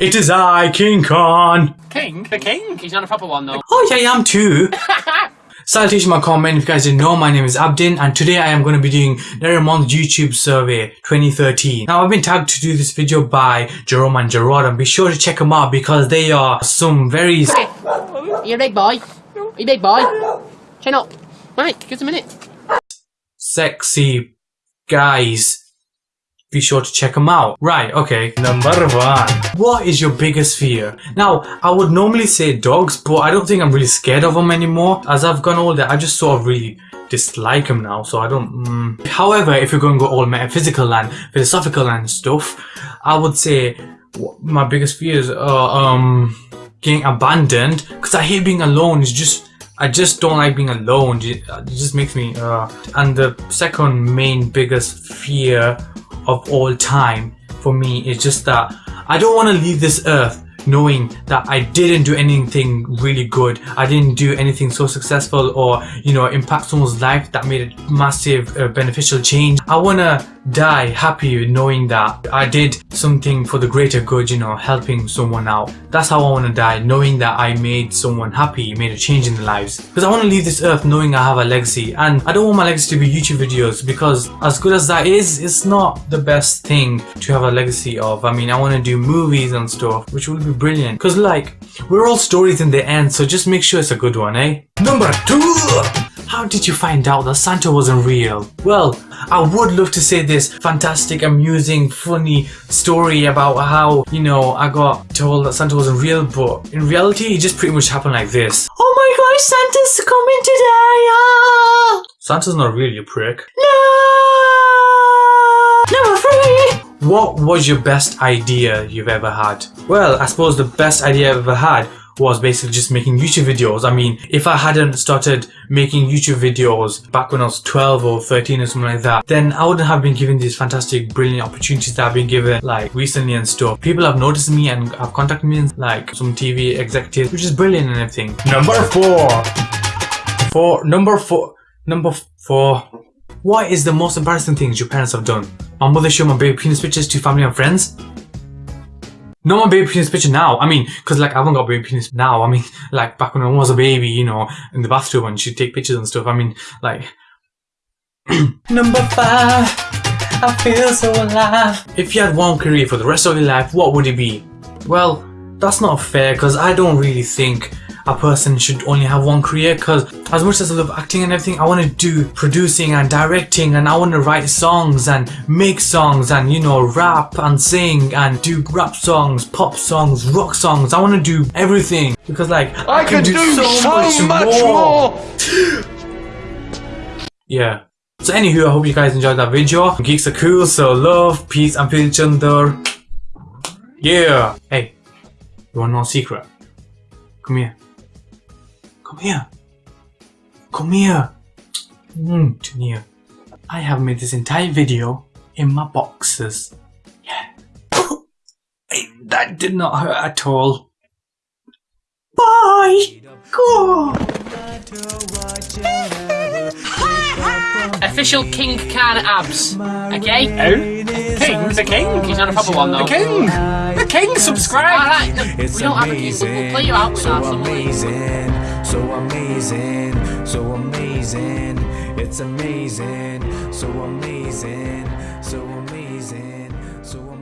It is I, King Khan. King? The king? He's not a proper one though. Oh yeah, I am too. Salutation, my comment. If you guys didn't know, my name is Abdin, and today I am going to be doing Nerimon's YouTube survey 2013. Now, I've been tagged to do this video by Jerome and Gerard, and be sure to check them out because they are some very. You big boy. You big boy. Chin up. Right, give us a minute. Sexy guys. Be sure to check them out. Right, okay. Number one. What is your biggest fear? Now, I would normally say dogs, but I don't think I'm really scared of them anymore. As I've gone older, I just sort of really dislike them now, so I don't... Mm. However, if you're going to go all metaphysical and philosophical and stuff, I would say my biggest fear is uh, um, getting abandoned, because I hate being alone. It's just... I just don't like being alone. It just makes me... Uh. And the second main biggest fear of all time for me is just that I don't want to leave this earth knowing that I didn't do anything really good. I didn't do anything so successful or, you know, impact someone's life that made a massive uh, beneficial change. I want to die happy knowing that I did something for the greater good, you know, helping someone out. That's how I want to die, knowing that I made someone happy, made a change in their lives. Because I want to leave this earth knowing I have a legacy. And I don't want my legacy to be YouTube videos because as good as that is, it's not the best thing to have a legacy of. I mean, I want to do movies and stuff, which will be brilliant. Because like, we're all stories in the end, so just make sure it's a good one, eh? Number two! How did you find out that Santa wasn't real? Well, I would love to say this fantastic, amusing, funny story about how, you know, I got told that Santa wasn't real, but in reality, it just pretty much happened like this. Oh my gosh, Santa's coming today! Ah! Santa's not real, you prick. No! Number three! What was your best idea you've ever had? Well, I suppose the best idea I've ever had was basically just making YouTube videos. I mean, if I hadn't started making YouTube videos back when I was 12 or 13 or something like that, then I wouldn't have been given these fantastic, brilliant opportunities that I've been given like recently and stuff. People have noticed me and have contacted me like some TV executives, which is brilliant and everything. Number four. Four. Number four. Number four. What is the most embarrassing things your parents have done? My mother showed my baby penis pictures to family and friends. No one baby penis picture now. I mean, because like I haven't got baby penis now. I mean, like back when I was a baby, you know, in the bathtub and she'd take pictures and stuff. I mean, like. Number five, I feel so alive. If you had one career for the rest of your life, what would it be? Well, that's not fair because I don't really think a person should only have one career because as much as I love acting and everything I want to do producing and directing and I want to write songs and make songs and you know rap and sing and do rap songs pop songs rock songs. I want to do everything because like I, I can, do, do, so, so much, much, more, more. yeah. So anywho I hope you guys enjoyed that video. Geeks are cool so love peace and each other. Yeah. Hey you want a secret? Come here Come here. Come here. Mm, Junior. I have made this entire video in my boxes. Yeah. that did not hurt at all. Bye! Go! Official King Khan abs. Okay? Oh? King? The king? He's not a proper one though. The king! The king, subscribe! Alright, no, we don't have a king, we'll play you out with so that. Amazing so amazing, so amazing, it's amazing, so amazing, so amazing, so amazing.